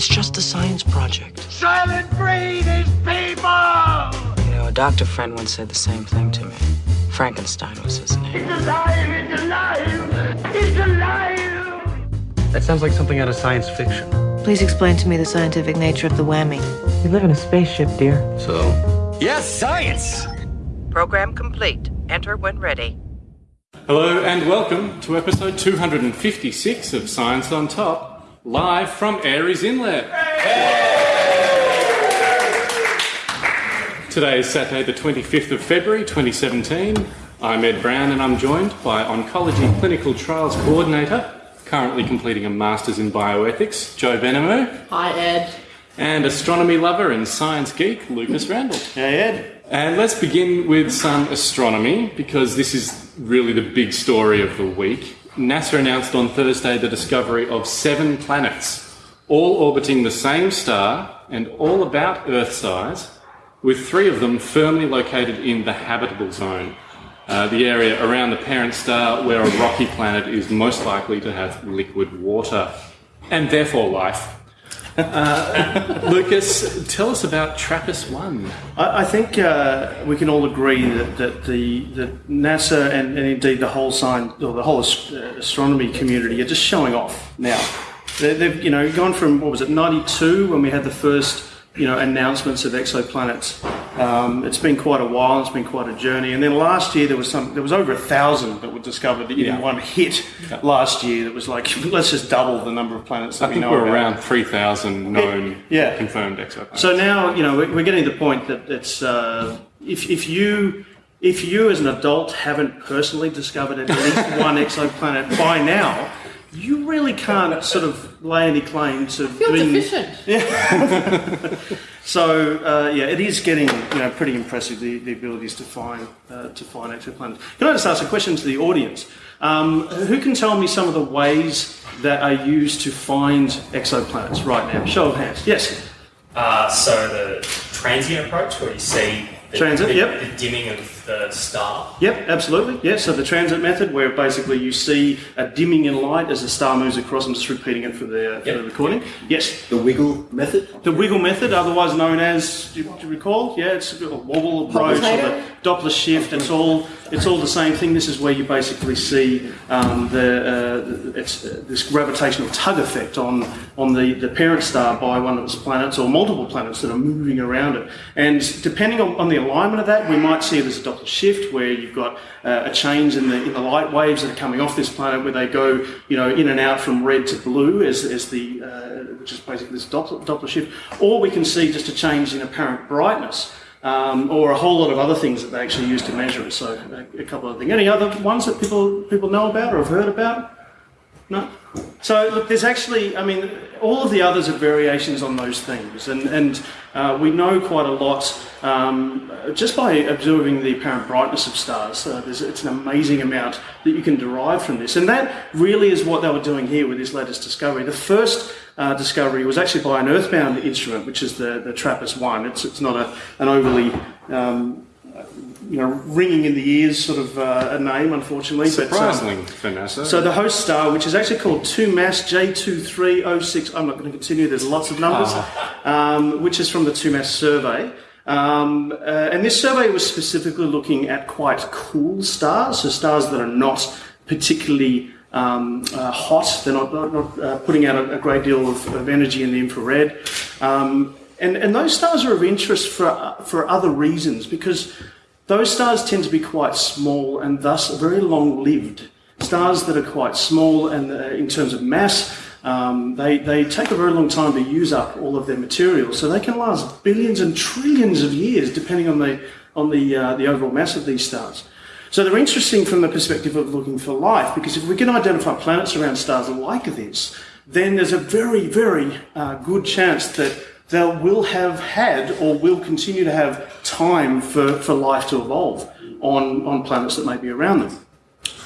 It's just a science project. Soylent Green is people! You know, a doctor friend once said the same thing to me. Frankenstein was his name. It's alive! It's alive! It's alive! That sounds like something out of science fiction. Please explain to me the scientific nature of the whammy. We live in a spaceship, dear. So, Yes, science! Program complete. Enter when ready. Hello and welcome to episode 256 of Science on Top, live from Aireys Inlet. Today is Saturday, the 25th of February 2017. I'm Ed Brown and I'm joined by Oncology Clinical Trials Coordinator, currently completing a Masters in Bioethics, Jo Benhamu, Hi, Ed. and astronomy lover and science geek, Lucas Randall. hey Ed. And let's begin with some astronomy because this is really the big story of the week. NASA announced on Thursday the discovery of seven planets, all orbiting the same star and all about Earth size, with three of them firmly located in the habitable zone, uh, the area around the parent star where a rocky planet is most likely to have liquid water and therefore life. Uh, Lucas, tell us about TRAPPIST 1. I, I think uh, we can all agree that, that the that NASA and, and indeed the whole science or the whole uh, astronomy community are just showing off now. They, they've you know gone from what was it '92 when we had the first you know announcements of exoplanets. Um, it's been quite a while. It's been quite a journey. And then last year there was some. There was over a thousand that were discovered in Yeah. one hit last year. That was like let's just double the number of planets that I we think know we're about. around 3,000 known Yeah. confirmed exoplanets. So now, you know, we're, we're getting to the point that it's uh, if, if you if you as an adult haven't personally discovered at least one exoplanet by now, you really can't sort of lay any claim to Feel being. deficient. So uh, yeah, it is getting you know pretty impressive the, the abilities to find uh, to find exoplanets. Can I just ask a question to the audience? Um, who can tell me some of the ways that are used to find exoplanets right now? Show of hands. Yes. Uh, so the transient approach, where you see the, Transit, the, yep. the dimming of the star. Yep, absolutely. Yeah, so the transit method, where basically you see a dimming in light as the star moves across. I'm just repeating it for the, for the recording. Yes, The wiggle method? the wiggle method, otherwise known as, do you, do you recall? Yeah, it's a wobble approach, or the Doppler shift. It's all it's all the same thing. This is where you basically see um, the uh, it's uh, this gravitational tug effect on on the, the parent star by one of its planets or multiple planets that are moving around it. And depending on, on the alignment of that, we might see it as a Doppler shift, where you've got uh, a change in the in the light waves that are coming off this planet, where they go you know in and out from red to blue as, as the uh, which is basically this Doppler, Doppler shift, or we can see just a change in apparent brightness. Um, or a whole lot of other things that they actually use to measure it. So a, a couple of things. Any other ones that people people know about or have heard about? No. So look, there's actually, I mean, all of the others are variations on those themes, and and uh, we know quite a lot um, just by observing the apparent brightness of stars. Uh, it's an amazing amount that you can derive from this, and that really is what they were doing here with this latest discovery. The first uh, discovery was actually by an earthbound instrument, which is the the TRAPPIST one. It's it's not a an overly um, you know, ringing in the ears sort of uh, a name, unfortunately. but, um, for NASA. so the host star, which is actually called 2MASS J2306, I'm not going to continue, there's lots of numbers, um, which is from the 2MASS survey. Um, uh, and this survey was specifically looking at quite cool stars, so stars that are not particularly um, uh, hot, they're not, not, not uh, putting out a, a great deal of, of energy in the infrared. Um, and, and those stars are of interest for, uh, for other reasons because those stars tend to be quite small and thus very long lived. Stars that are quite small and uh, in terms of mass, um, they, they take a very long time to use up all of their material. So they can last billions and trillions of years depending on the, on the, uh, the overall mass of these stars. So they're interesting from the perspective of looking for life because if we can identify planets around stars like this, then there's a very, very uh, good chance that they will have had or will continue to have time for, for life to evolve on, on planets that may be around them.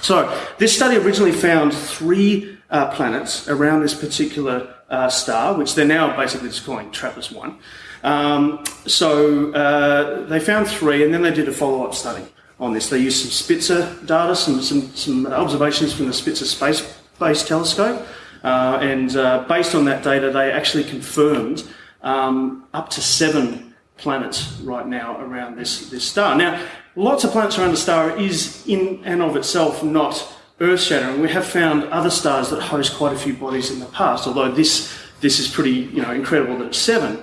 So this study originally found three uh, planets around this particular uh, star, which they're now basically just calling TRAPPIST-1. Um, so uh, they found three, and then they did a follow-up study on this. They used some Spitzer data, some, some, some observations from the Spitzer Space Space Telescope, Uh, and uh, based on that data, they actually confirmed um, up to seven planets right now around this, this star. Now, lots of planets around the star is in and of itself not earth shattering. We have found other stars that host quite a few bodies in the past, although this, this is pretty you know, incredible that it's seven.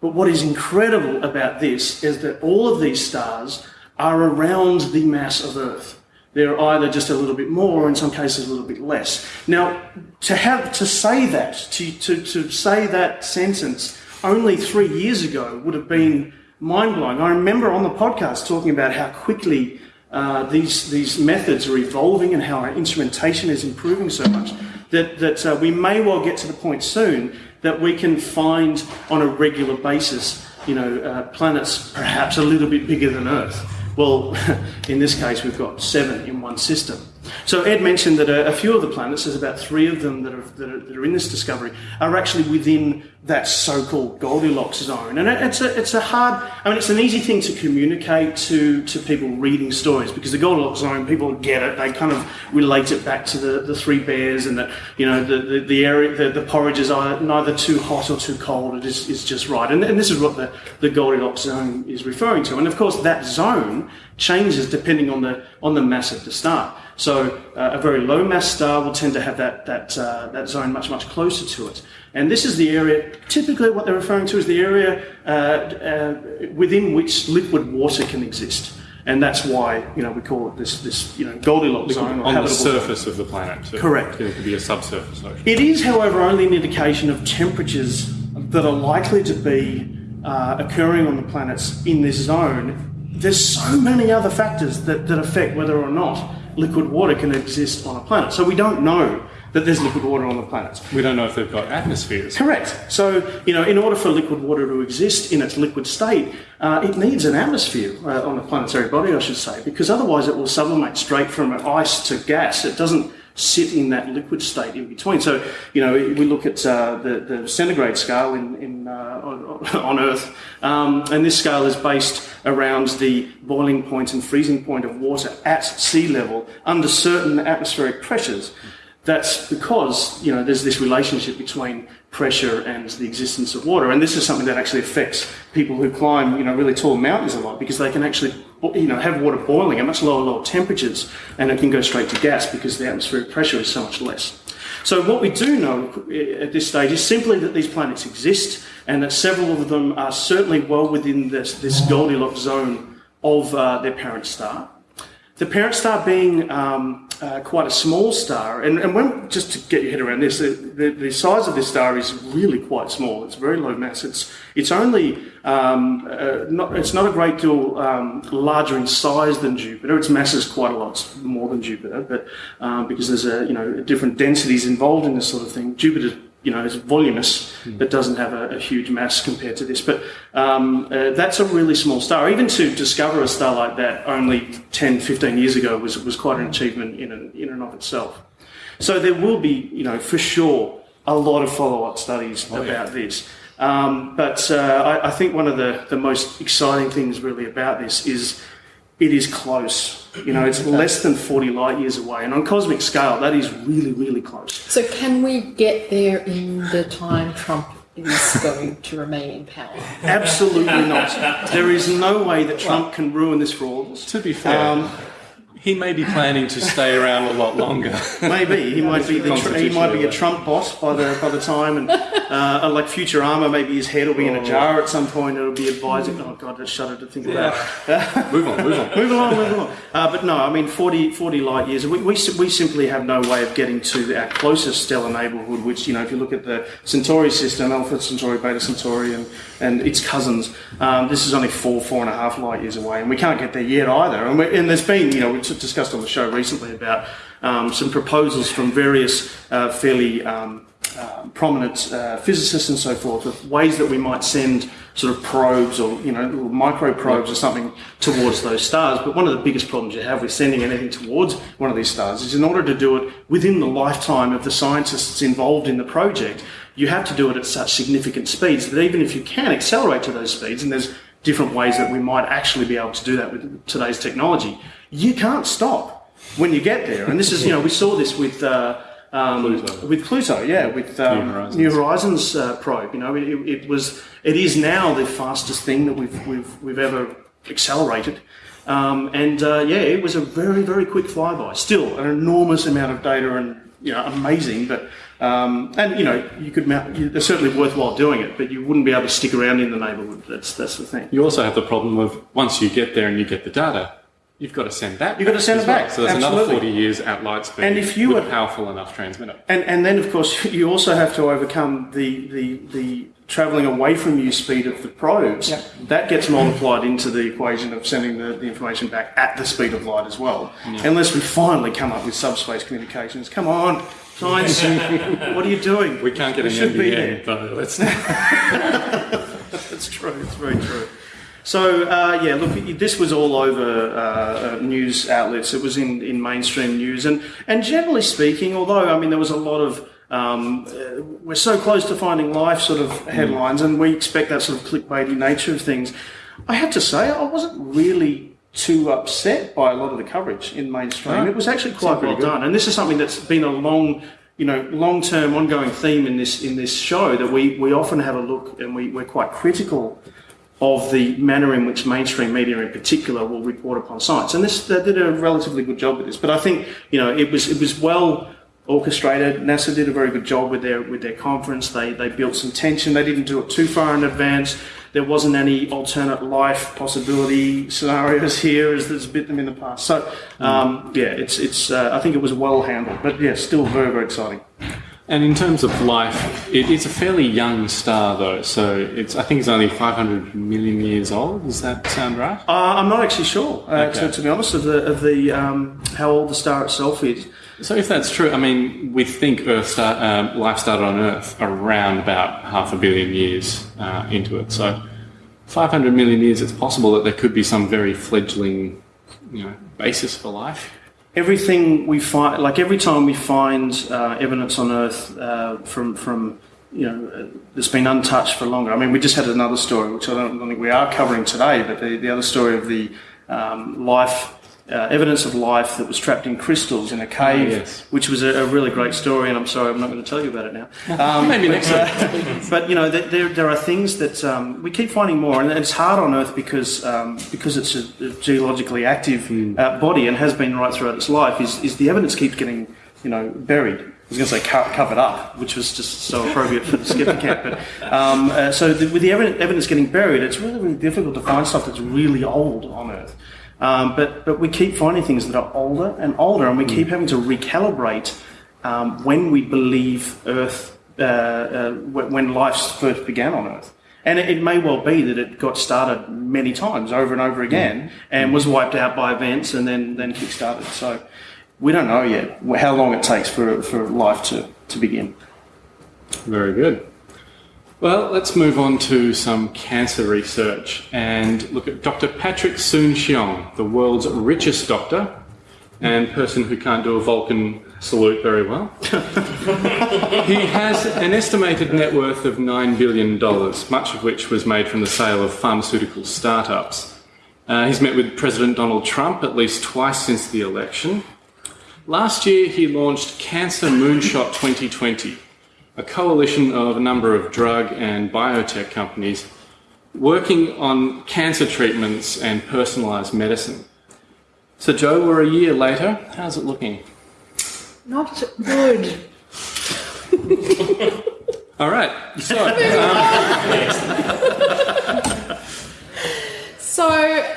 But what is incredible about this is that all of these stars are around the mass of Earth. They're either just a little bit more, or in some cases a little bit less. Now, to have to say that, to, to, to say that sentence only three years ago would have been mind blowing. I remember on the podcast talking about how quickly uh, these, these methods are evolving and how our instrumentation is improving so much that, that uh, we may well get to the point soon that we can find on a regular basis, you know, uh, planets perhaps a little bit bigger than Earth. Well, in this case, we've got seven in one system. So Ed mentioned that a, a, few of the planets, there's about three of them that are, that are, that are in this discovery, are actually within that so-called Goldilocks zone. And it's a, it's a hard, I mean, it's an easy thing to communicate to, to people reading stories because the Goldilocks zone, people get it. They kind of relate it back to the, the three bears and that, you know, the, the, the area, the, the porridge is neither too hot or too cold. It is, is just right. And, and this is what the, the Goldilocks zone is referring to. And of course, that zone changes depending on the, on the mass of the star. So uh, a very low mass star will tend to have that, that, uh, that zone much, much closer to it. And this is the area, typically what they're referring to is the area uh, uh, within which liquid water can exist. And that's why, you know, we call it this, this you know, Goldilocks zone. on the surface zone. of the planet. Too. Correct. It could be a subsurface ocean. It is, however, only an indication of temperatures that are likely to be uh, occurring on the planets in this zone. There's so many other factors that, that affect whether or not liquid water can exist on a planet. So we don't know that there's liquid water on the planet. We don't know if they've got atmospheres. Correct. So, you know, in order for liquid water to exist in its liquid state, uh, it needs an atmosphere uh, on the planetary body, I should say, because otherwise it will sublimate straight from ice to gas. It doesn't sit in that liquid state in between. So, you know, we look at uh, the, the centigrade scale in, in uh, on, Earth, um, and this scale is based around the boiling point and freezing point of water at sea level under certain atmospheric pressures. That's because, you know, there's this relationship between pressure and the existence of water. And this is something that actually affects people who climb, you know, really tall mountains a lot because they can actually, you know, have water boiling at much lower, lower temperatures and it can go straight to gas because the atmospheric pressure is so much less. So what we do know at this stage is simply that these planets exist and that several of them are certainly well within this, this Goldilocks zone of uh, their parent star. The parent star being um, uh, quite a small star, and, and when, just to get your head around this, the, the, the, size of this star is really quite small. It's very low mass. It's it's only um, uh, not it's not a great deal um, larger in size than Jupiter. Its mass is quite a lot more than Jupiter, but um, because there's a you know different densities involved in this sort of thing, Jupiter you know, is voluminous, mm. but doesn't have a, a, huge mass compared to this. But um, uh, that's a really small star. Even to discover a star like that only 10, 15 years ago was, was quite an achievement in and, in and of itself. So there will be, you know, for sure, a lot of follow-up studies oh, about yeah. this. Um, but uh, I, I, think one of the, the most exciting things really about this is it is close. You know, it's less than 40 light years away. And on cosmic scale, that is really, really close. So, can we get there in the time Trump is going to remain in power? Absolutely not. There is no way that Trump can ruin this for all of us. To be fair. Um, he may be planning to stay around a lot longer. maybe he might be the tr- he might be a Trump boss by the by the time, and uh, like Futurama, maybe his head will be in a jar at some point. It'll be advising. Oh God, I shudder to think yeah. about. move on, move on, move along, move along. Uh, but no, I mean 40, 40 light years. We, we we simply have no way of getting to our closest stellar neighbourhood. Which you know, if you look at the Centauri system, Alpha Centauri, Beta Centauri, and and its cousins, um, this is only four four and a half light years away, and we can't get there yet either. And, and there's been you know discussed on the show recently about um, some proposals from various uh, fairly um, uh, prominent uh, physicists and so forth of ways that we might send sort of probes or you know micro probes or something towards those stars. But one of the biggest problems you have with sending anything towards one of these stars is in order to do it within the lifetime of the scientists involved in the project, you have to do it at such significant speeds that even if you can accelerate to those speeds, and there's different ways that we might actually be able to do that with today's technology, you can't stop when you get there. And this is, you know, we saw this with uh, um, Pluto. with Pluto, yeah, with um, New Horizons. New Horizons uh, probe. You know, it, it was, it is now the fastest thing that we've we've we've ever accelerated. Um, and uh, yeah, it was a very very quick flyby. Still an enormous amount of data and you know amazing, but um, and you know you could mount, you, it's certainly worthwhile doing it, but you wouldn't be able to stick around in the neighbourhood. That's that's the thing. You also have the problem of once you get there and you get the data, you've got to send that. You've got to send it back, well. So there's another 40 years at light speed. And if you with were- a powerful enough transmitter. And and then of course you also have to overcome the the, the travelling away from you speed of the probes. That gets multiplied into the equation of sending the, the information back at the speed of light as well. Unless we finally come up with subspace communications. Come on, science! what are you doing? We can't get We an should be NBN, though. Let's That's true. It's very true. So uh, yeah, look, this was all over uh, uh, news outlets. It was in, in mainstream news, and and generally speaking, although I mean there was a lot of um, uh, we're so close to finding life sort of headlines, and we expect that sort of clickbaity nature of things. I have to say, I wasn't really too upset by a lot of the coverage in mainstream. No? It was actually quite well good. done, and this is something that's been a long you know, long-term, ongoing theme in this in this show that we, we often have a look and we, we're quite critical of the manner in which mainstream media, in particular, will report upon science. And this they did a relatively good job with this. But I think you know it was it was well orchestrated. NASA did a very good job with their with their conference. They they built some tension. They didn't do it too far in advance. There wasn't any alternate life possibility scenarios here as there's been them in the past. So um, yeah, it's it's. Uh, I think it was well handled, but yeah, still very very exciting. And in terms of life, it is a fairly young star, though. So it's I think it's only 500 million years old. Does that sound right? Uh, I'm not actually sure, uh, Okay. to, to be honest, of the of the um, how old the star itself is. So if that's true, I mean, we think Earth um, life started on Earth around about half a billion years uh, into it. So 500 million years, it's possible that there could be some very fledgling, you know, basis for life. Everything we find, like every time we find uh, evidence on Earth uh, from from you know that's been untouched for longer. I mean, we just had another story, which I don't, don't think we are covering today, but the, the other story of the um, life. Uh, evidence of life that was trapped in crystals in a cave, yes. which was a, a really great story, and I'm sorry I'm not going to tell you about it now. Um, Maybe next uh, but you know, there, there, are things that um, we keep finding more, and it's hard on Earth because um, because it's a, geologically active uh, body and has been right throughout its life. Is, is the evidence keeps getting you know buried. I was going to say co- covered up, which was just so appropriate for the skeptic camp. But um, uh, so the, with the evidence getting buried, it's really really difficult to find stuff that's really old on Earth. Um, but but we keep finding things that are older and older, and we keep having to recalibrate um, when we believe Earth, uh, uh, when life first began on Earth. And it, it may well be that it got started many times over and over again and was wiped out by events and then, then kick-started. So we don't know yet how long it takes for, for life to, to begin. Very good. Well, let's move on to some cancer research and look at Dr. Patrick Soon Shiong, the world's richest doctor and person who can't do a Vulcan salute very well. he has an estimated net worth of $9 billion, much of which was made from the sale of pharmaceutical startups. Uh, he's met with President Donald Trump at least twice since the election. Last year, he launched Cancer Moonshot 2020, a coalition of a number of drug and biotech companies working on cancer treatments and personalised medicine. So, Joe, we're a year later. How's it looking? Not good. All right. So, So,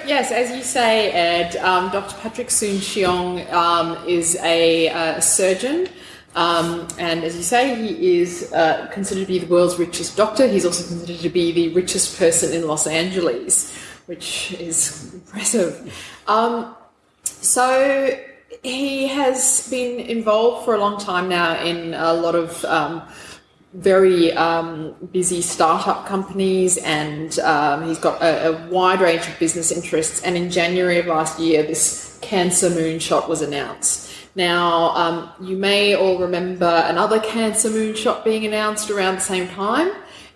yes, as you say, Ed, um, Dr. Patrick Soon Shiong um, is a uh, surgeon. Um, and as you say, he is uh, considered to be the world's richest doctor. He's also considered to be the richest person in Los Angeles, which is impressive. Um, so he has been involved for a long time now in a lot of um, very um, busy startup companies, and um, he's got a, a wide range of business interests. And in January of last year, this cancer moonshot was announced. Now, um, you may all remember another cancer moonshot being announced around the same time,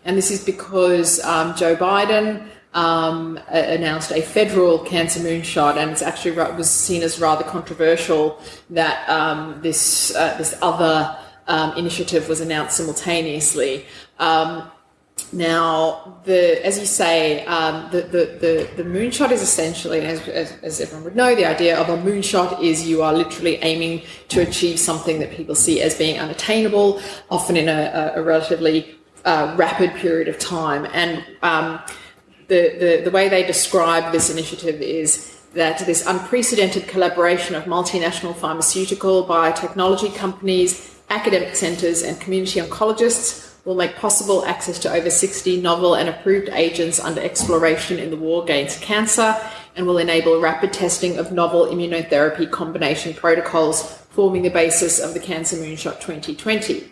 and this is because um, Joe Biden um, announced a federal cancer moonshot, and it's actually was seen as rather controversial that um, this uh, this other um, initiative was announced simultaneously. Um, now, the as you say, um, the, the, the, the moonshot is essentially, as, as, as everyone would know, the idea of a moonshot is you are literally aiming to achieve something that people see as being unattainable, often in a, a relatively uh, rapid period of time. And um, the, the, the way they describe this initiative is that this unprecedented collaboration of multinational pharmaceutical, biotechnology companies, academic centres, and community oncologists will make possible access to over 60 novel and approved agents under exploration in the war against cancer and will enable rapid testing of novel immunotherapy combination protocols forming the basis of the Cancer Moonshot 2020.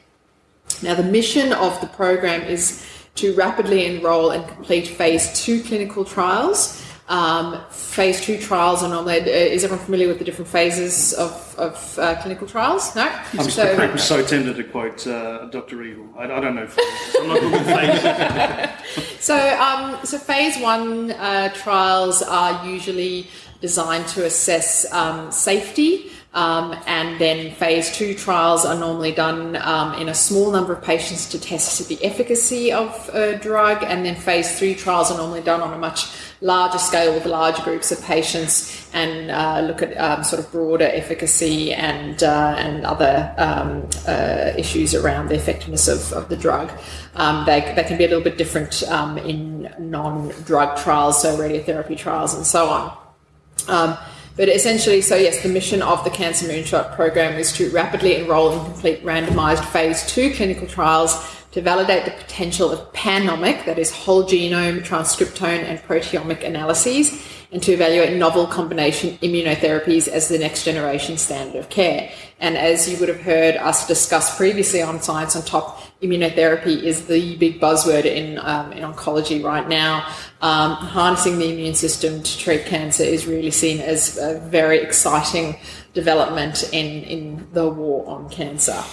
Now, the mission of the program is to rapidly enroll and complete phase two clinical trials um, phase two trials are normally, uh, is everyone familiar with the different phases of, of uh, clinical trials? No? I'm so, I'm so tempted to quote uh, Dr. Eagle. I, I, don't know. I'm not good with phases. so, um, so phase one uh, trials are usually designed to assess um, safety. Um, and then phase two trials are normally done um, in a small number of patients to test the efficacy of a drug. And then phase three trials are normally done on a much larger scale with large groups of patients and uh, look at um, sort of broader efficacy and uh, and other um, uh, issues around the effectiveness of, of the drug. Um, they, they can be a little bit different um, in non-drug trials, so radiotherapy trials and so on. Um, but essentially, so yes, the mission of the Cancer Moonshot program is to rapidly enroll and complete randomized phase two clinical trials to validate the potential of panomic, that is, whole genome, transcriptome, and proteomic analyses, and to evaluate novel combination immunotherapies as the next generation standard of care. And as you would have heard us discuss previously on Science on Top, immunotherapy is the big buzzword in, um, in oncology right now. Um, harnessing the immune system to treat cancer is really seen as a very exciting development in, in the war on cancer.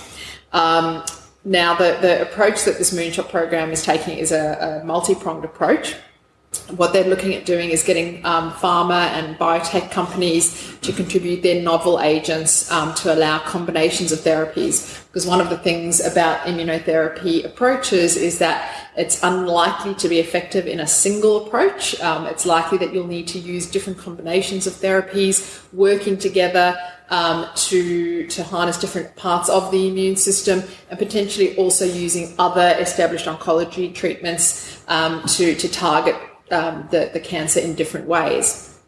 Um, now, the, the approach that this Moonshot program is taking is a, a multi pronged approach. What they're looking at doing is getting um, pharma and biotech companies to contribute their novel agents um, to allow combinations of therapies. Because one of the things about immunotherapy approaches is that it's unlikely to be effective in a single approach. Um, it's likely that you'll need to use different combinations of therapies working together um, to, to harness different parts of the immune system and potentially also using other established oncology treatments um, to, to target um, the, the cancer in different ways.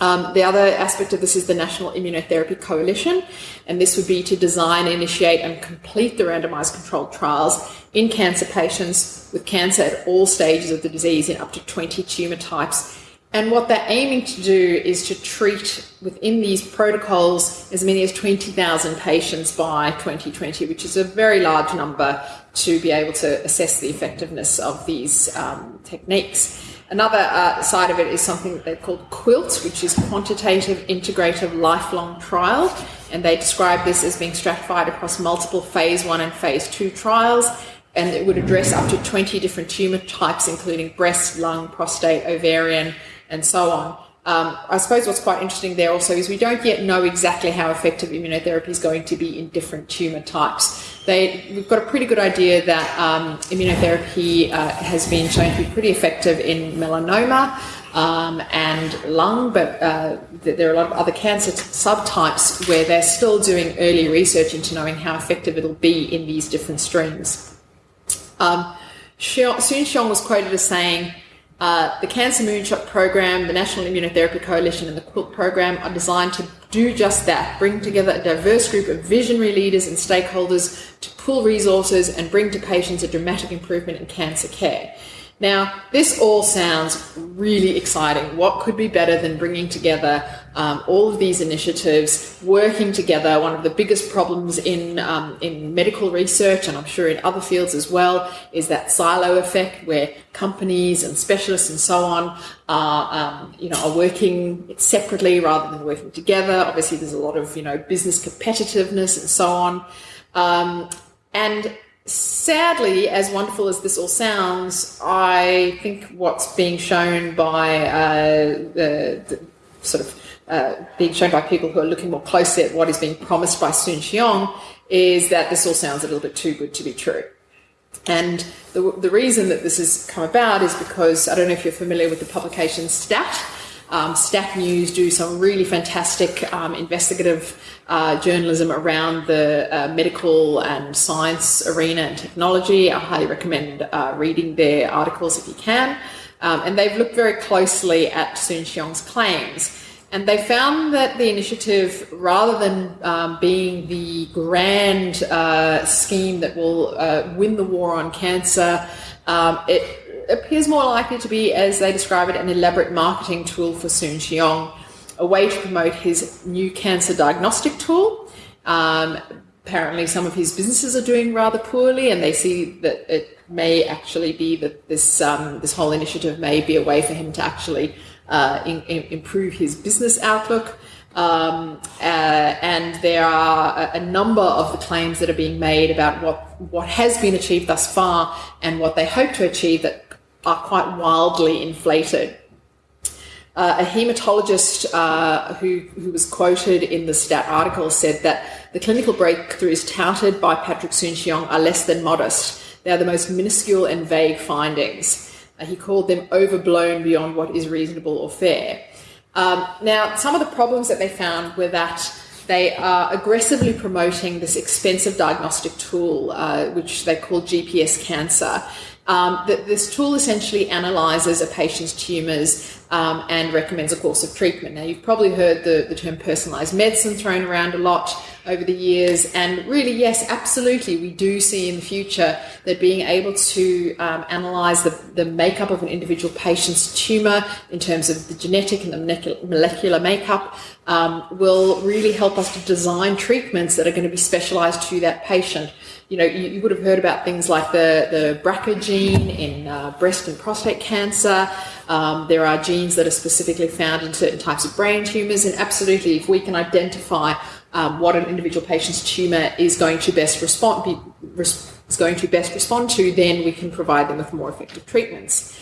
Um, the other aspect of this is the National Immunotherapy Coalition, and this would be to design, initiate, and complete the randomized controlled trials in cancer patients with cancer at all stages of the disease in up to 20 tumor types and what they're aiming to do is to treat within these protocols as many as 20,000 patients by 2020, which is a very large number to be able to assess the effectiveness of these um, techniques. Another uh, side of it is something that they call QUILT, which is Quantitative Integrative Lifelong Trial. And they describe this as being stratified across multiple phase one and phase two trials. And it would address up to 20 different tumor types, including breast, lung, prostate, ovarian, and so on. Um, I suppose what's quite interesting there also is we don't yet know exactly how effective immunotherapy is going to be in different tumour types. They, we've got a pretty good idea that um, immunotherapy uh, has been shown to be pretty effective in melanoma um, and lung, but uh, there are a lot of other cancer subtypes where they're still doing early research into knowing how effective it'll be in these different streams. Um, Soon Shiong was quoted as saying, uh, the Cancer Moonshot program, the National Immunotherapy Coalition, and the QUILT program are designed to do just that bring together a diverse group of visionary leaders and stakeholders to pool resources and bring to patients a dramatic improvement in cancer care. Now, this all sounds really exciting. What could be better than bringing together um, all of these initiatives, working together? One of the biggest problems in um, in medical research, and I'm sure in other fields as well, is that silo effect, where companies and specialists and so on are um, you know are working separately rather than working together. Obviously, there's a lot of you know business competitiveness and so on, um, and sadly, as wonderful as this all sounds, I think what's being shown by uh, the, the, sort of uh, being shown by people who are looking more closely at what is being promised by Soon Shiong is that this all sounds a little bit too good to be true. And the, the reason that this has come about is because I don't know if you're familiar with the publication Stat. Um, Stat News do some really fantastic um, investigative uh, journalism around the uh, medical and science arena and technology. I highly recommend uh, reading their articles if you can. Um, and they've looked very closely at Soon Shiong's claims. And they found that the initiative, rather than um, being the grand uh, scheme that will uh, win the war on cancer, um, it appears more likely to be, as they describe it, an elaborate marketing tool for Soon Shiong, a way to promote his new cancer diagnostic tool. Um, apparently, some of his businesses are doing rather poorly, and they see that it may actually be that this um, this whole initiative may be a way for him to actually uh, in, in improve his business outlook. Um, uh, and there are a, a, number of the claims that are being made about what what has been achieved thus far and what they hope to achieve that are quite wildly inflated. Uh, a hematologist uh, who, who was quoted in the stat article said that the clinical breakthroughs touted by Patrick Soon-Shiong are less than modest. They are the most minuscule and vague findings. Uh, he called them overblown beyond what is reasonable or fair. Um, now, some of the problems that they found were that they are aggressively promoting this expensive diagnostic tool, uh, which they call GPS cancer. Um, that this tool essentially analyzes a patient's tumours um, and recommends a course of treatment. Now, you've probably heard the, the term personalised medicine thrown around a lot over the years, and really, yes, absolutely, we do see in the future that being able to um, analyse the, the makeup of an individual patient's tumour in terms of the genetic and the molecular makeup um, will really help us to design treatments that are going to be specialised to that patient you know, you, you, would have heard about things like the, the BRCA gene in uh, breast and prostate cancer. Um, there are genes that are specifically found in certain types of brain tumours, and absolutely, if we can identify um, what an individual patient's tumour is going to best respond be, res, is going to best respond to, then we can provide them with more effective treatments.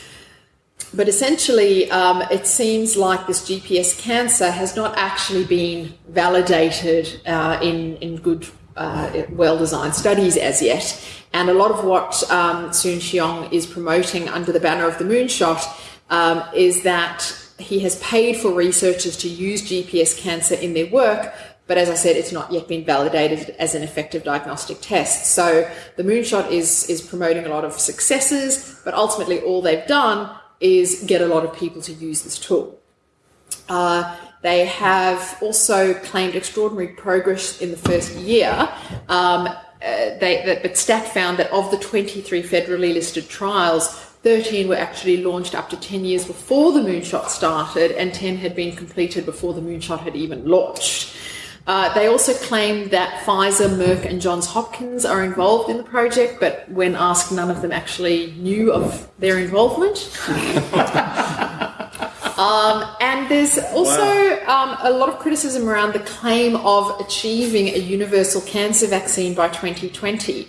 But essentially, um, it seems like this GPS cancer has not actually been validated uh, in, in good uh, well designed studies as yet. And a lot of what um, Soon Shiong is promoting under the banner of the Moonshot um, is that he has paid for researchers to use GPS cancer in their work, but as I said, it's not yet been validated as an effective diagnostic test. So the Moonshot is, is promoting a lot of successes, but ultimately all they've done is get a lot of people to use this tool. Uh, they have also claimed extraordinary progress in the first year. Um, uh, they, but STAT found that of the 23 federally listed trials, 13 were actually launched up to 10 years before the moonshot started, and 10 had been completed before the moonshot had even launched. Uh, they also claim that Pfizer, Merck, and Johns Hopkins are involved in the project, but when asked, none of them actually knew of their involvement. Um, and there's also wow. um, a lot of criticism around the claim of achieving a universal cancer vaccine by 2020.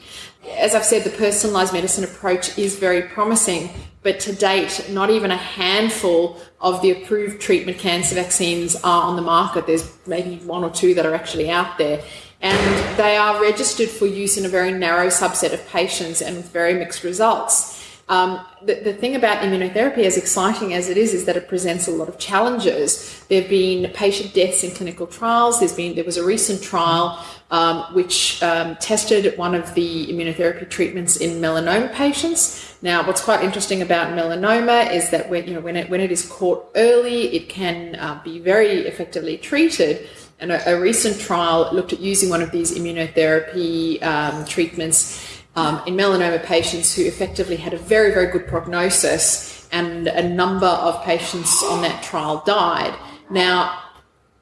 As I've said, the personalised medicine approach is very promising, but to date, not even a handful of the approved treatment cancer vaccines are on the market. There's maybe one or two that are actually out there. And they are registered for use in a very narrow subset of patients and with very mixed results. Um, the, the thing about immunotherapy, as exciting as it is, is that it presents a lot of challenges. There have been patient deaths in clinical trials. There's been there was a recent trial um, which um, tested one of the immunotherapy treatments in melanoma patients. Now, what's quite interesting about melanoma is that when you know when it when it is caught early, it can uh, be very effectively treated. And a, a, recent trial looked at using one of these immunotherapy um, treatments um, in melanoma patients who effectively had a very, very good prognosis, and a number of patients on that trial died. Now,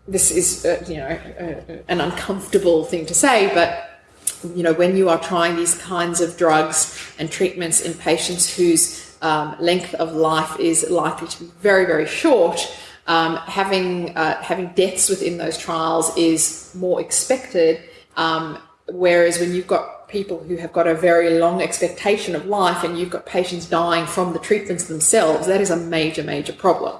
this is, uh, you know, uh, an uncomfortable thing to say, but you know, when you are trying these kinds of drugs and treatments in patients whose um, length of life is likely to be very, very short, um, having uh, having deaths within those trials is more expected. Um, whereas when you've got people who have got a very long expectation of life and you've got patients dying from the treatments themselves, that is a major, major problem.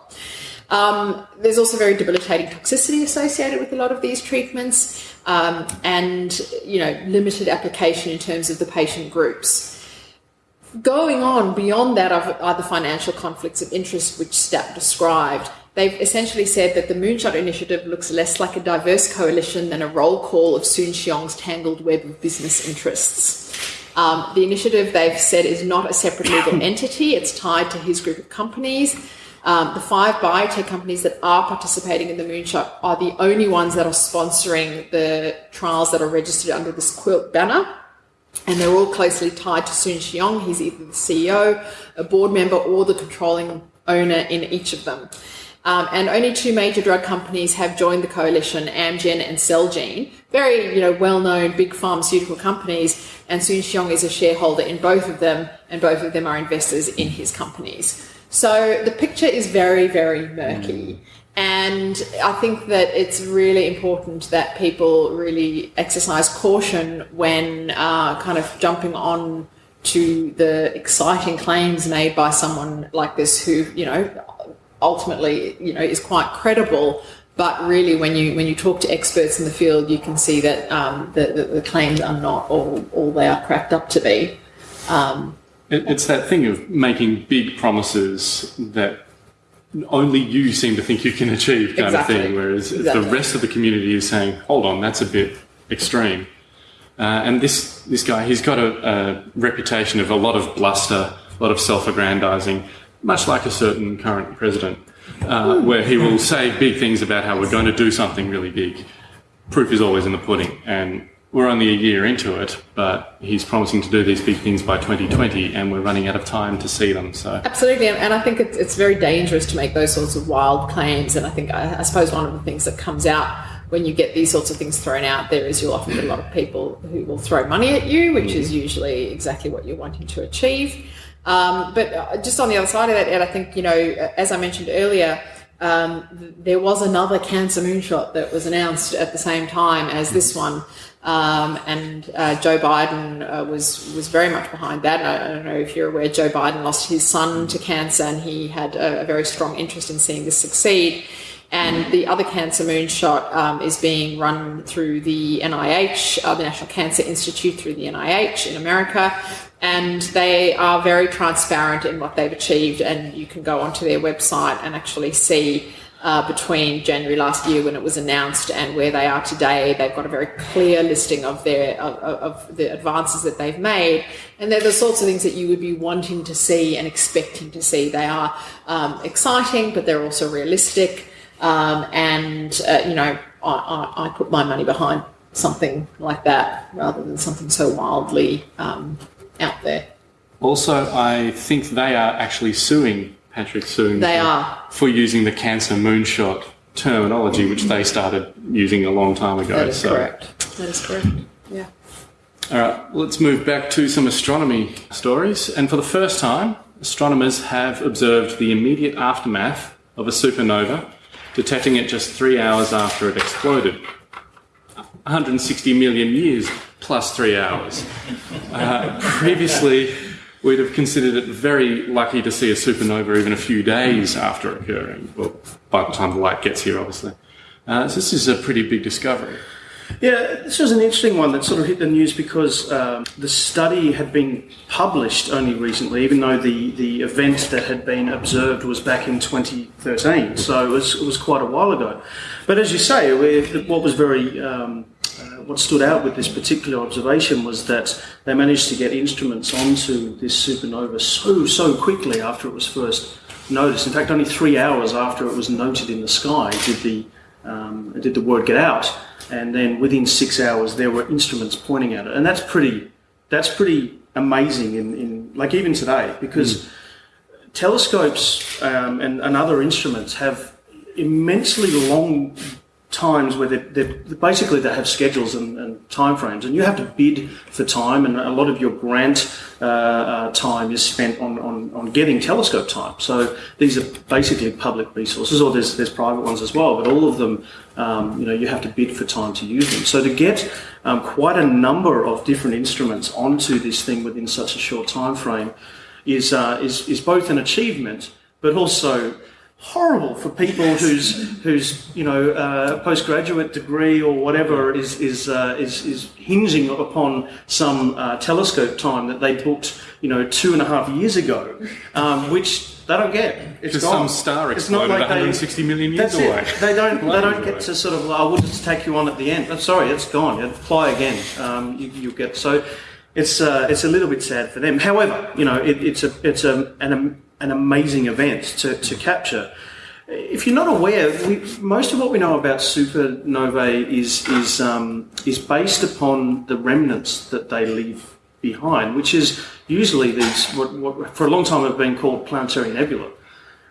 Um, there's also very debilitating toxicity associated with a lot of these treatments, um, and you know limited application in terms of the patient groups. Going on beyond that are, the financial conflicts of interest which Stapp described. They've essentially said that the Moonshot Initiative looks less like a diverse coalition than a roll call of Soon Shiong's tangled web of business interests. Um, the initiative, they've said, is not a separate legal entity. It's tied to his group of companies. Um, the five biotech companies that are participating in the Moonshot are the only ones that are sponsoring the trials that are registered under this quilt banner and they're all closely tied to Soon Shiong. He's either the CEO, a board member, or the controlling owner in each of them. Um, and only two major drug companies have joined the coalition, Amgen and Celgene, very you know well-known big pharmaceutical companies. And Soon Shiong is a shareholder in both of them, and both of them are investors in his companies. So the picture is very, very murky. And I think that it's really important that people really exercise caution when uh, kind of jumping on to the exciting claims made by someone like this who, you know, ultimately, you know, is quite credible. But really, when you when you talk to experts in the field, you can see that um, the, the, the, claims are not all, all they are cracked up to be. Um, it, it's that thing of making big promises that only you seem to think you can achieve kind exactly. of thing, whereas exactly. the rest of the community is saying, hold on, that's a bit extreme. Uh, and this, this guy, he's got a, a, reputation of a lot of bluster, a lot of self-aggrandizing, much like a certain current president, uh, where he will say big things about how we're going to do something really big. Proof is always in the pudding. And we're only a year into it, but he's promising to do these big things by 2020, and we're running out of time to see them. So absolutely, and I think it's, it's very dangerous to make those sorts of wild claims. And I think I, I, suppose one of the things that comes out when you get these sorts of things thrown out there is you'll often get a lot of people who will throw money at you, which is usually exactly what you're wanting to achieve. Um, but uh, just on the other side of that, Ed, I think you know, as I mentioned earlier. Um, there was another cancer moonshot that was announced at the same time as this one, um, and uh, Joe Biden uh, was was very much behind that. I, I, don't know if you're aware, Joe Biden lost his son to cancer, and he had a, a very strong interest in seeing this succeed. And the other cancer moonshot um, is being run through the NIH, uh, the National Cancer Institute, through the NIH in America. And they are very transparent in what they've achieved. And you can go onto their website and actually see uh, between January last year when it was announced and where they are today. They've got a very clear listing of their of, of, the advances that they've made, and they're the sorts of things that you would be wanting to see and expecting to see. They are um, exciting, but they're also realistic. Um, and uh, you know, I, I, I, put my money behind something like that rather than something so wildly um, out there. Also, I think they are actually suing Patrick Soon they for, are. for using the cancer moonshot terminology, which they started using a long time ago. That is so. correct. That is correct. Yeah. All right, let's move back to some astronomy stories. And for the first time, astronomers have observed the immediate aftermath of a supernova, detecting it just three hours after it exploded. 160 million years plus three hours. Uh, previously, we'd have considered it very lucky to see a supernova even a few days after occurring, well, by the time the light gets here, obviously. Uh, so this is a pretty big discovery. Yeah, this was an interesting one that sort of hit the news because um, the study had been published only recently, even though the, the event that had been observed was back in 2013. So it was, it was quite a while ago. But as you say, what was very um, uh, what stood out with this particular observation was that they managed to get instruments onto this supernova so so quickly after it was first noticed. In fact, only three hours after it was noted in the sky did the um, did the word get out, and then within six hours there were instruments pointing at it, and that's pretty that's pretty amazing in, in like even today because mm. telescopes um, and, and other instruments have immensely long times where they're, they're, basically they have schedules and, and time frames and you have to bid for time and a lot of your grant uh, uh, time is spent on, on, on, getting telescope time. So these are basically public resources or there's, there's private ones as well but all of them um, you know you have to bid for time to use them. So to get um, quite a number of different instruments onto this thing within such a short time frame is, uh, is, is both an achievement but also horrible for people whose whose you know uh, postgraduate degree or whatever is is uh, is is hinging upon some uh, telescope time that they booked you know two and a half years ago, um, which they don't get. It's Because gone. some star It's not exploded like they- 160 million years away. it. They don't. They don't get to sort of. I will just take you on at the end. I'm sorry, it's gone. Apply again. Um, you, you get so. It's uh, it's a little bit sad for them. However, you know it, it's a it's a an, an amazing event to, to capture. If you're not aware, we, most of what we know about supernovae is is um, is based upon the remnants that they leave behind, which is usually these what, what for a long time have been called planetary nebula.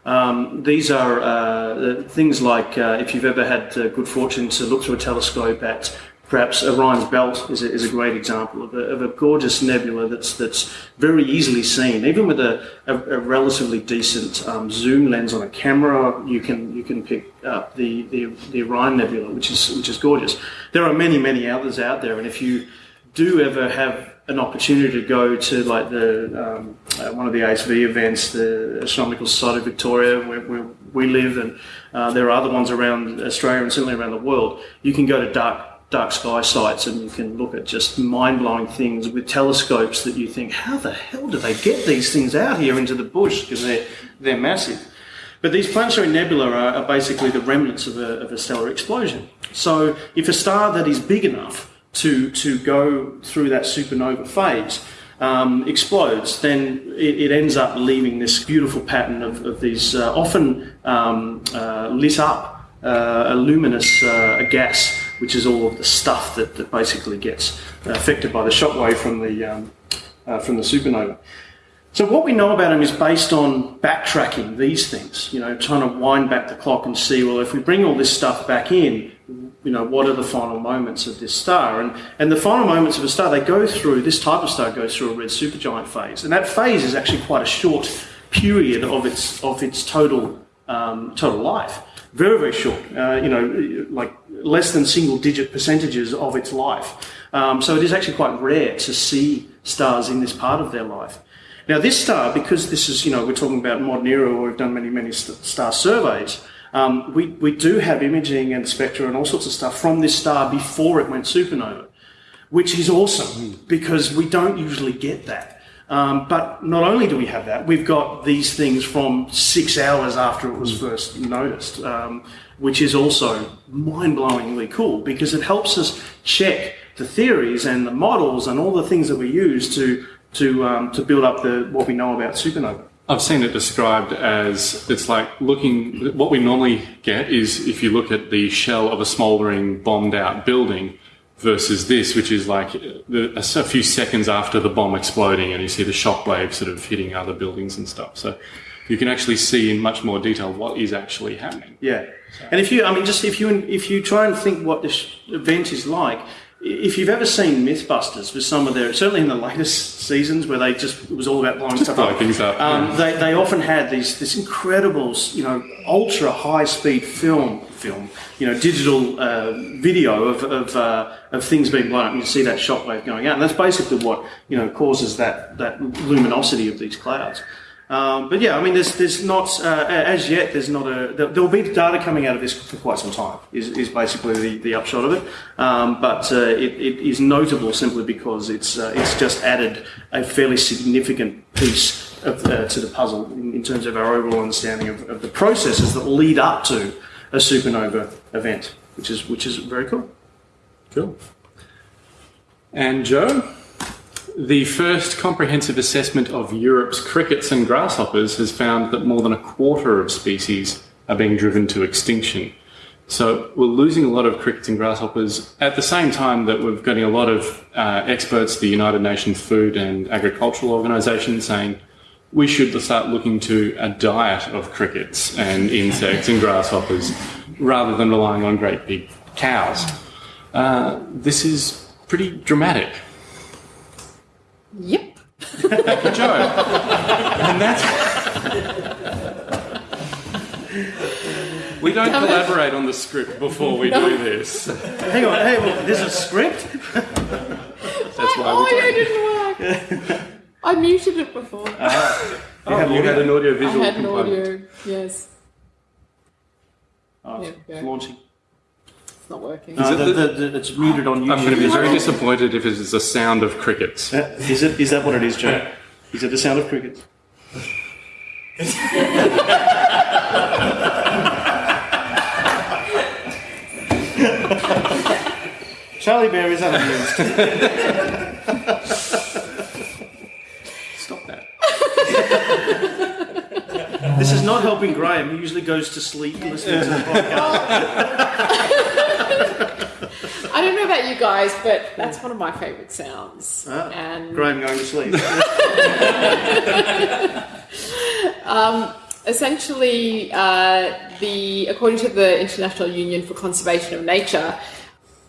Um, these are uh, things like uh, if you've ever had uh, good fortune to look through a telescope at perhaps Orion's Belt is a, is a great example of a, of a gorgeous nebula that's that's very easily seen. Even with a, a, relatively decent um, zoom lens on a camera, you can you can pick up the, the, the Orion Nebula, which is which is gorgeous. There are many many others out there, and if you do ever have an opportunity to go to like the um, uh, one of the ASV events, the Astronomical Society of Victoria, where, where we live, and uh, there are other ones around Australia and certainly around the world. You can go to dark dark sky sites and you can look at just mind blowing things with telescopes that you think, how the hell do they get these things out here into the bush because they're they're massive. But these planetary nebula are, are basically the remnants of a, of a stellar explosion. So if a star that is big enough to, to go through that supernova phase um, explodes, then it, it ends up leaving this beautiful pattern of, of these uh, often um, uh, lit up, uh, luminous uh, gas, which is all of the stuff that, that basically gets affected by the shockwave from the, um, uh, from the supernova. So what we know about them is based on backtracking these things, you know, trying to wind back the clock and see, well, if we bring all this stuff back in, you know, what are the final moments of this star? And, and the final moments of a star, they go through, this type of star goes through a red supergiant phase. And that phase is actually quite a short period of its, of its total, um, total life. Very, very short, uh, you know, like less than single digit percentages of its life. Um, so it is actually quite rare to see stars in this part of their life. Now, this star, because this is, you know, we're talking about modern era, where we've done many, many star surveys, um, we, we do have imaging and spectra and all sorts of stuff from this star before it went supernova, which is awesome because we don't usually get that. Um, but not only do we have that, we've got these things from six hours after it was first noticed, um, which is also mind blowingly cool because it helps us check the theories and the models and all the things that we use to to um, to build up the what we know about supernova. I've seen it described as it's like looking. What we normally get is if you look at the shell of a smouldering, bombed out building versus this, which is like a few seconds after the bomb exploding, and you see the shockwave sort of hitting other buildings and stuff. So you can actually see in much more detail what is actually happening. Yeah, and if you, I mean, just if you if you try and think what this event is like, if you've ever seen MythBusters with some of their, certainly in the latest seasons where they just it was all about blowing stuff blow up, things up, um, yeah. they they often had these this incredible, you know, ultra high speed film film, you know, digital uh, video of of, uh, of things being blown up. You see that shockwave going out, and that's basically what you know causes that that luminosity of these clouds. Um, but yeah, I mean, there's there's not uh, as yet. There's not a there, there'll be data coming out of this for quite some time. Is, is basically the, the upshot of it. Um, but uh, it, it is notable simply because it's uh, it's just added a fairly significant piece of, uh, to the puzzle in, in terms of our overall understanding of, of the processes that lead up to a supernova event, which is which is very cool. Cool. And Joe, the first comprehensive assessment of Europe's crickets and grasshoppers has found that more than a quarter of species are being driven to extinction. So we're losing a lot of crickets and grasshoppers at the same time that we're getting a lot of uh, experts, the United Nations Food and Agricultural Organization, saying we should start looking to a diet of crickets and insects and grasshoppers rather than relying on great big cows. Uh, this is pretty dramatic. Yep. Joe. and that's. we don't collaborate on the script before we No. do this. Hang on, hey, well, there's a script. That's why oh, we yeah, didn't work. I muted it before. Uh, oh, you had an audio visual I visual had an component. audio, yes. Oh, it's, Yeah, it's yeah. launching. It's not working. No, the, the, the, it's muted on YouTube. I'm going to be very disappointed if it is the sound of crickets. Uh, Is it? Is that what it is, Joe? Is it the sound of crickets? Charlie Bear is unamused. Stop that. This is not helping Graham. He usually goes to sleep listening to the podcast. I don't know about you guys, but that's one of my favourite sounds. Ah, and Graham going to sleep. essentially, uh, the according to the International Union for Conservation of Nature,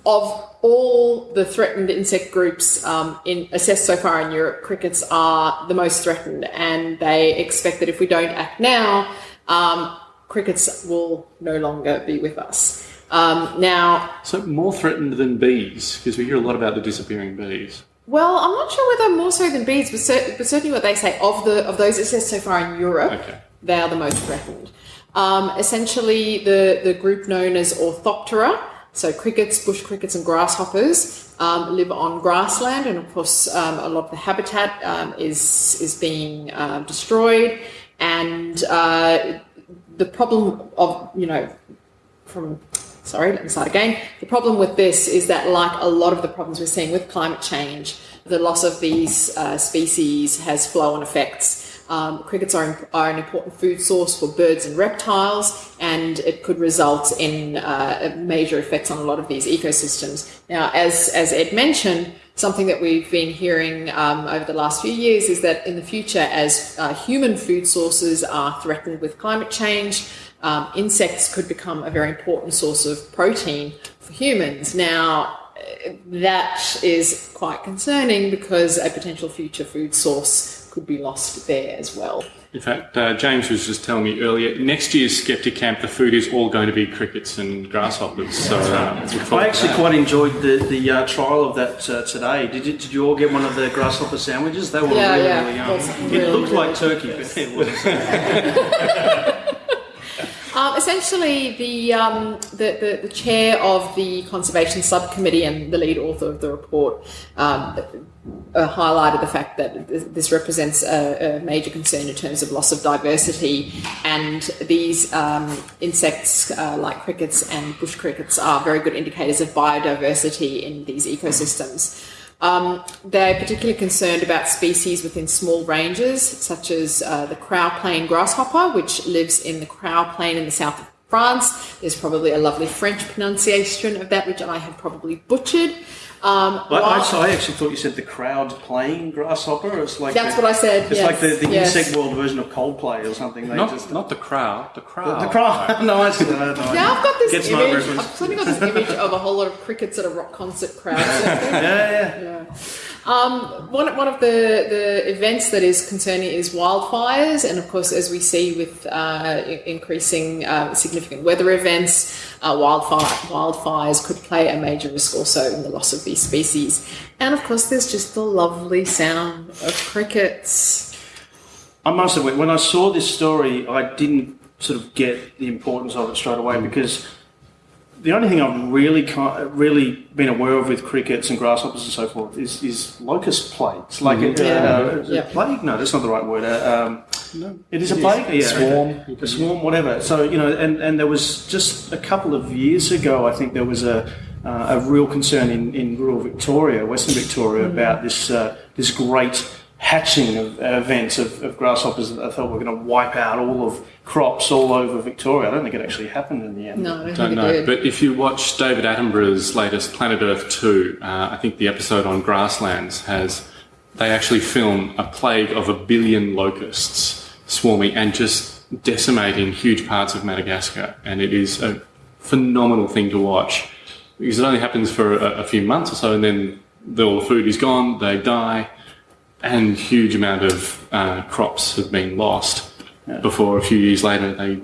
of all the threatened insect groups um, in, assessed so far in Europe, crickets are the most threatened, and they expect that if we don't act now, um, crickets will no longer be with us. Um, now, So more threatened than bees, because we hear a lot about the disappearing bees. well, I'm not sure whether more so than bees, but, cer- but certainly what they say of the of those assessed so far in Europe, Okay. they are the most threatened. Um, essentially, the, the group known as Orthoptera, so crickets, bush crickets, and grasshoppers, um, live on grassland, and of course, um, a lot of the habitat um, is is being uh, destroyed. And uh, the problem of you know from sorry, let me start again. The problem with this is that, like a lot of the problems we're seeing with climate change, the loss of these uh, species has flow on effects. Um, crickets are, are an important food source for birds and reptiles, and it could result in uh, major effects on a lot of these ecosystems. Now, as, as Ed mentioned, something that we've been hearing um, over the last few years is that in the future, as uh, human food sources are threatened with climate change, um, insects could become a very important source of protein for humans. Now, that is quite concerning because a potential future food source could be lost there as well. In fact, uh, James was just telling me earlier, next year's Skeptic Camp, the food is all going to be crickets and grasshoppers. So uh, look I actually that. quite enjoyed the, the uh, trial of that uh, today. Did you, did you all get one of the grasshopper sandwiches? They were Yeah, really, yeah. really yum. Well, it really, looked like turkey, but it wasn't. Um, essentially, the, um, the, the the chair of the conservation subcommittee and the lead author of the report um, uh, highlighted the fact that this- represents a, a major concern in terms of loss of diversity, and these um, insects, uh, like crickets and bush crickets, are very good indicators of biodiversity in these ecosystems. Um, they're particularly concerned about species within small ranges, such as uh, the Crau plain grasshopper, which lives in the Crau plain in the south of France. There's probably a lovely French pronunciation of that, which I have probably butchered. Um, I, I, so I actually thought you said the crowd playing grasshopper. It's like That's the- what I said, It's yes, like the, the yes. insect world version of Coldplay or something. They Not, just not the crowd, the crowd. the crowd. no, I see that. No, now I've got this Gets image. I've suddenly got this image of a whole lot of crickets at a rock concert crowd. Yeah, yeah. Um, one, one of the, the events that is concerning is wildfires, and of course, as we see with uh, increasing uh, significant weather events, uh, wildfire, wildfires could play a major risk also in the loss of these species. And of course, there's just the lovely sound of crickets. I must admit, when I saw this story, I didn't sort of get the importance of it straight away Mm. because the only thing I've really really been aware of with crickets and grasshoppers and so forth is, is locust plagues. Like Mm-hmm. a, Yeah. uh, is it Yeah. plague? No, that's not the right word. Uh, um, it is a plague. Yeah, Swarm. A swarm, whatever. So you know, and, and there was just a couple of years ago, I think there was a uh, a real concern in, in rural Victoria, Western Victoria, about this uh, this great hatching of uh, events of, of grasshoppers that I thought were going to wipe out all of crops all over Victoria. I don't think it actually happened in the end. No, I don't, Don't think it know, did. but if you watch David Attenborough's latest Planet Earth 2, uh, I think the episode on grasslands has, they actually film a plague of a billion locusts swarming and just decimating huge parts of Madagascar. And it is a phenomenal thing to watch because it only happens for a, a few months or so and then the, all the food is gone, they die, and huge amount of uh, crops have been lost before a few years later they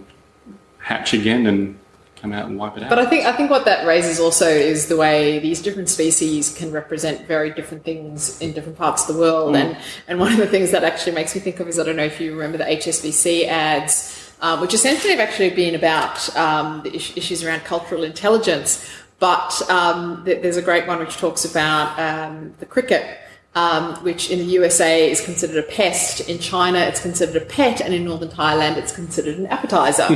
hatch again and come out and wipe it out. But I think I think what that raises also is the way these different species can represent very different things in different parts of the world. And and one of the things that actually makes me think of is I don't know if you remember the HSBC ads um, which essentially have actually been about um, the issues around cultural intelligence. But um, th- there's a great one which talks about um, the cricket. Um, which in the USA is considered a pest. In China, it's considered a pet, and in northern Thailand, it's considered an appetizer.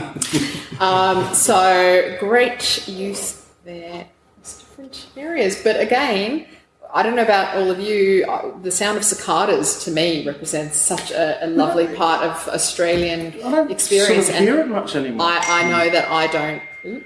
um, so great use there. It's different areas, but again, I don't know about all of you. uh, The sound of cicadas to me represents such a, a lovely part of Australian experience, Sort of hear it much anymore. I, I know that I don't.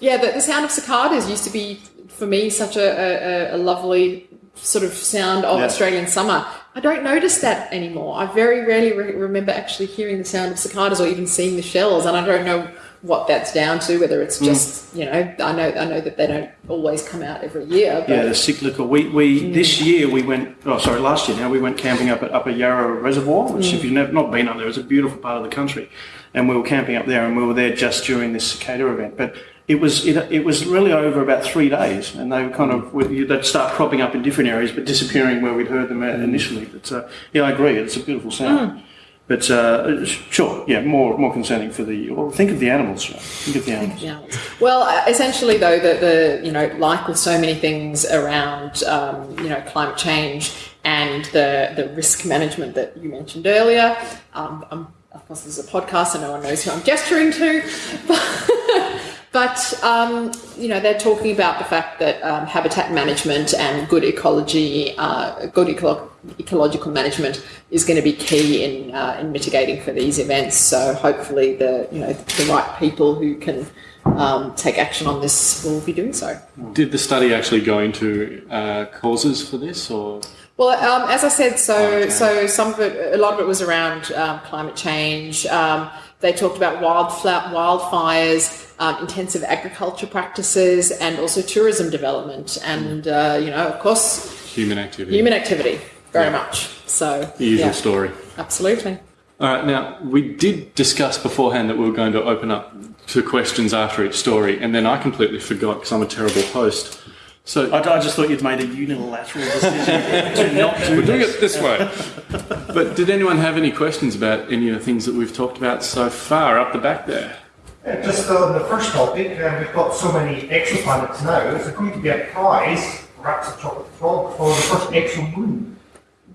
Yeah, the, the sound of cicadas used to be for me such a, a, a lovely sort of sound of Yeah. Australian summer. I don't notice that anymore. I very rarely re- remember actually hearing the sound of cicadas or even seeing the shells, and I don't know what that's down to. Whether it's Mm. just you know, I know I know that they don't always come out every year. But Yeah, they're cyclical. We, we this year we went. Oh, sorry, last year now we went camping up at Upper Yarra Reservoir, which if you've never not been up there, it's a beautiful part of the country, and we were camping up there, and we were there just during this cicada event. But it was it, it was really over about three days, and they were kind of would- they'd start cropping up in different areas, but disappearing where we'd heard them initially. But uh, yeah, I agree, it's a beautiful sound. But uh, sure, yeah, more more concerning for the. Well, think of the animals. Right? Think of the animals. Well, uh, essentially, though, the, the you know, like with so many things around um, you know climate change and the the risk management that you mentioned earlier. Um, of course, this is a podcast, so no one knows who I'm gesturing to. But um, you know, they're talking about the fact that um, habitat management and good ecology, uh, good eco- ecological management is going to be key in uh, in mitigating for these events. So hopefully, the you know the right people who can um, take action on this will be doing so. Did the study actually go into uh, causes for this, or Well, um, as I said, so Okay. so some of it, a lot of it was around um, climate change. They talked about wildfla- wildfires, um, intensive agriculture practices, and also tourism development, and uh, you know, of course, human activity? human activity very Yeah. much. So the usual yeah, story. absolutely. All right, now we did discuss beforehand that we were going to open up to questions after each story, and then I completely forgot because I'm a terrible host. So I, I just thought you'd made a unilateral decision to not do we're doing this. it this way. but did anyone have any questions about any of the things that we've talked about so far up the back there? Uh, Just on the first topic, uh, we've got so many exoplanets now. Is there going to be a prize, perhaps a chocolate frog, for the first exomoon?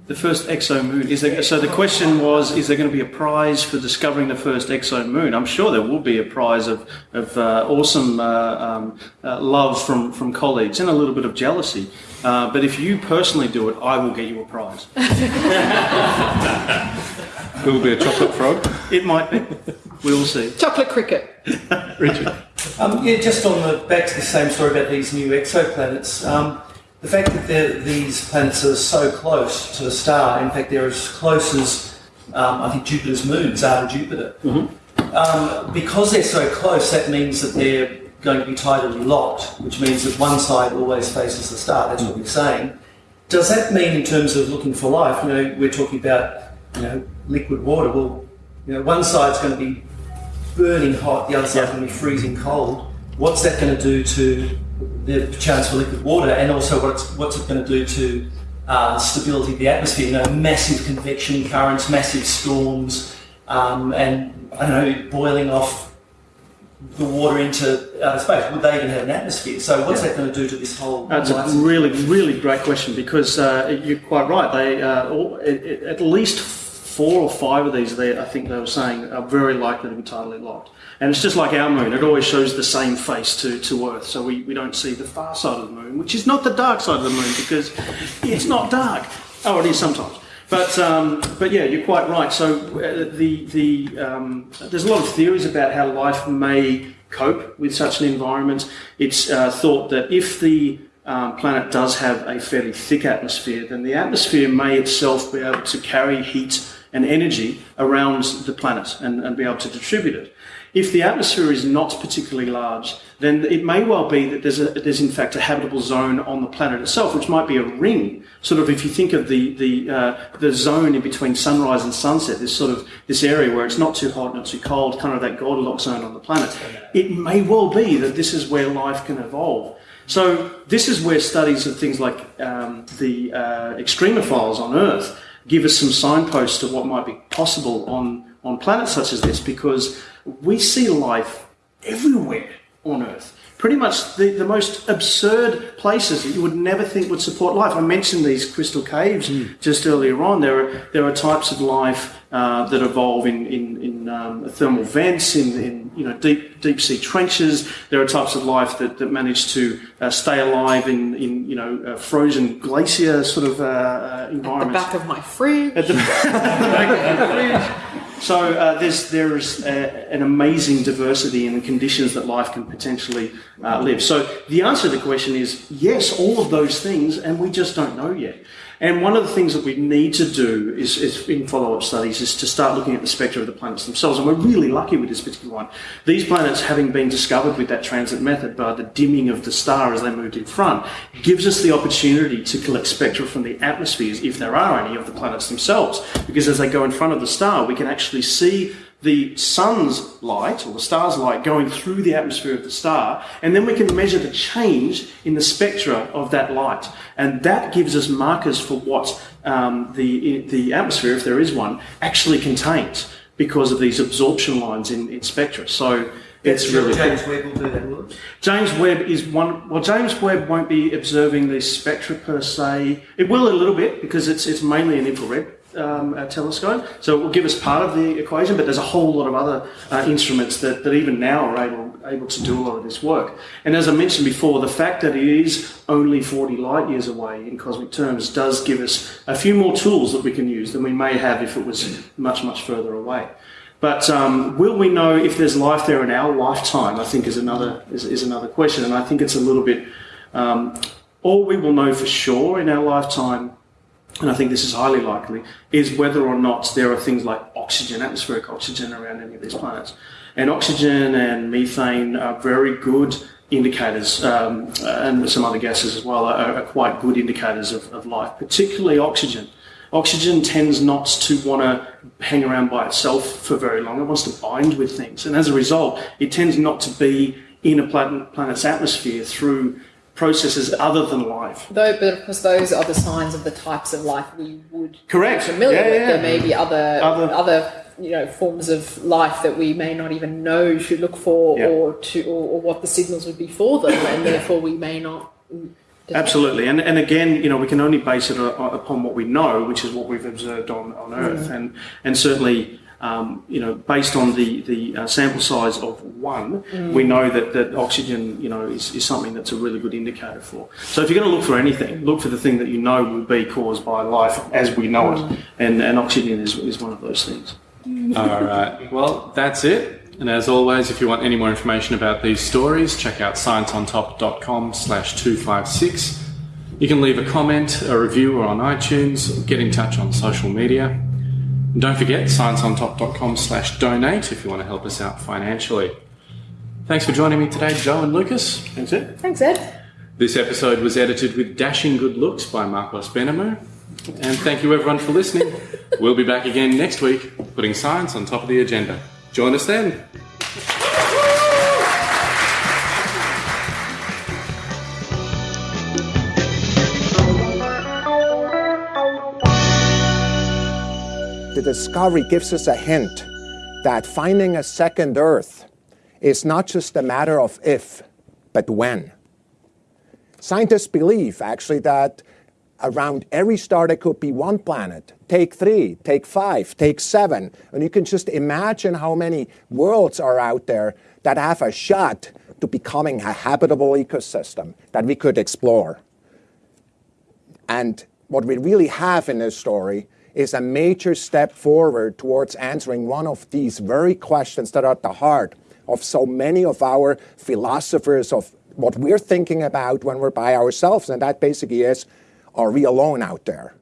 The first exo moon is there, so. The question was: Is there going to be a prize for discovering the first exo moon? I'm sure there will be a prize of of uh, awesome uh, um, uh, love from from colleagues and a little bit of jealousy. Uh, but if you personally do it, I will get you a prize. It will be a chocolate frog. It might be. We'll see. Chocolate cricket. Richard. Um, yeah, just on the back to the same story about these new exoplanets. Um, the fact that these planets are so close to the star, in fact, they're as close as um, I think Jupiter's moons are to Jupiter. Um, because they're so close, that means that they're going to be tidally locked, which means that one side always faces the star. That's what we're saying. Does that mean, in terms of looking for life, you know, we're talking about, you know, liquid water? Well, you know, one side's going to be burning hot, the other side's going to be freezing cold. What's that going to do to the chance for liquid water, and also what's what's it going to do to uh, stability of the atmosphere? You know, massive convection currents, massive storms, um, and I don't know, boiling off the water into outer space. Would they even have an atmosphere? So what's that going to do to this whole? That's a really, really great question because uh, you're quite right. They uh, all, at, at least four or five of these, I think they were saying, are very likely to be tidally locked. And it's just like our moon; it always shows the same face to, to Earth, so we, we don't see the far side of the moon, which is not the dark side of the moon because it's not dark. Oh, it is sometimes. But um, but yeah, you're quite right. So uh, the the um, there's a lot of theories about how life may cope with such an environment. It's uh, thought that if the um, planet does have a fairly thick atmosphere, then the atmosphere may itself be able to carry heat and energy around the planet and, and be able to distribute it. If the atmosphere is not particularly large, then it may well be that there's, a, there's in fact a habitable zone on the planet itself, which might be a ring. Sort of, if you think of the the uh, the zone in between sunrise and sunset, this sort of this area where it's not too hot, not too cold, kind of that Goldilocks zone on the planet. It may well be that this is where life can evolve. So this is where studies of things like um, the uh, extremophiles on Earth give us some signposts to what might be possible on on planets such as this because we see life everywhere on Earth. Pretty much the, the most absurd places that you would never think would support life. I mentioned these crystal caves just earlier on. There are, there are types of life uh, that evolve in, in, in um, thermal vents, in, in you know, deep, deep sea trenches. There are types of life that, that manage to uh, stay alive in, in you know, uh, frozen glacier sort of uh, uh, The back of my fridge. At the, back of the fridge. So uh, there's there is uh, an amazing diversity in the conditions that life can potentially uh, live. So the answer to the question is yes, all of those things, and we just don't know yet. And one of the things that we need to do is, is in follow-up studies is to start looking at the spectra of the planets themselves. And we're really lucky with this particular one. These planets, having been discovered with that transit method by the dimming of the star as they moved in front, gives us the opportunity to collect spectra from the atmospheres, if there are any, of the planets themselves. Because as they go in front of the star, we can actually see the sun's light or the star's light going through the atmosphere of the star, and then we can measure the change in the spectra of that light, and that gives us markers for what um, the the atmosphere, if there is one, actually contains because of these absorption lines in, in spectra. So it's really James Webb will do that, will James Webb is one. Well, James Webb won't be observing the spectra per se. It will a little bit because it's it's mainly an infrared um, telescope, so it will give us part of the equation. But there's a whole lot of other uh, instruments that, that even now are able able to do a lot of this work. And as I mentioned before, the fact that it is only 40 light years away in cosmic terms does give us a few more tools that we can use than we may have if it was much much further away. But um, will we know if there's life there in our lifetime? I think is another is, is another question, and I think it's a little bit. Um, all we will know for sure in our lifetime, and I think this is highly likely, is whether or not there are things like oxygen, atmospheric oxygen around any of these planets. And oxygen and methane are very good indicators, um, and some other gases as well, are, are quite good indicators of, of life, particularly oxygen. Oxygen tends not to want to hang around by itself for very long. It wants to bind with things. And as a result, it tends not to be in a planet, planet's atmosphere through processes other than life. Though, but of course, those are the signs of the types of life we would Correct. be familiar Yeah, with. yeah. There may be other, Other- other you know forms of life that we may not even know should look for Yeah. or to or, or what the signals would be for them, and therefore we may not. Absolutely, and and again, you know, we can only base it upon what we know, which is what we've observed on, on Earth, Mm. and and certainly, um, you know, based on the the uh, sample size of one, Mm. we know that that oxygen, you know, is, is something that's a really good indicator for. So if you're going to look for anything, look for the thing that you know will be caused by life as we know Mm. it, and and oxygen is is one of those things. All right. Well, that's it. And as always, if you want any more information about these stories, check out scienceontop.com slash 256. You can leave a comment, a review, or on iTunes, get in touch on social media. And don't forget scienceontop.com slash donate if you want to help us out financially. Thanks for joining me today, Joe and Lucas. That's it. Thanks, Ed. This episode was edited with dashing good looks by Marcos Benhamu. And thank you everyone for listening. we'll be back again next week, putting science on top of the agenda. Join us then. The discovery gives us a hint that finding a second Earth is not just a matter of if, but when. Scientists believe actually that around every star there could be one planet. Take three, take five, take seven, and you can just imagine how many worlds are out there that have a shot to becoming a habitable ecosystem that we could explore. And what we really have in this story is a major step forward towards answering one of these very questions that are at the heart of so many of our philosophers of what we're thinking about when we're by ourselves. And that basically is are we alone out there?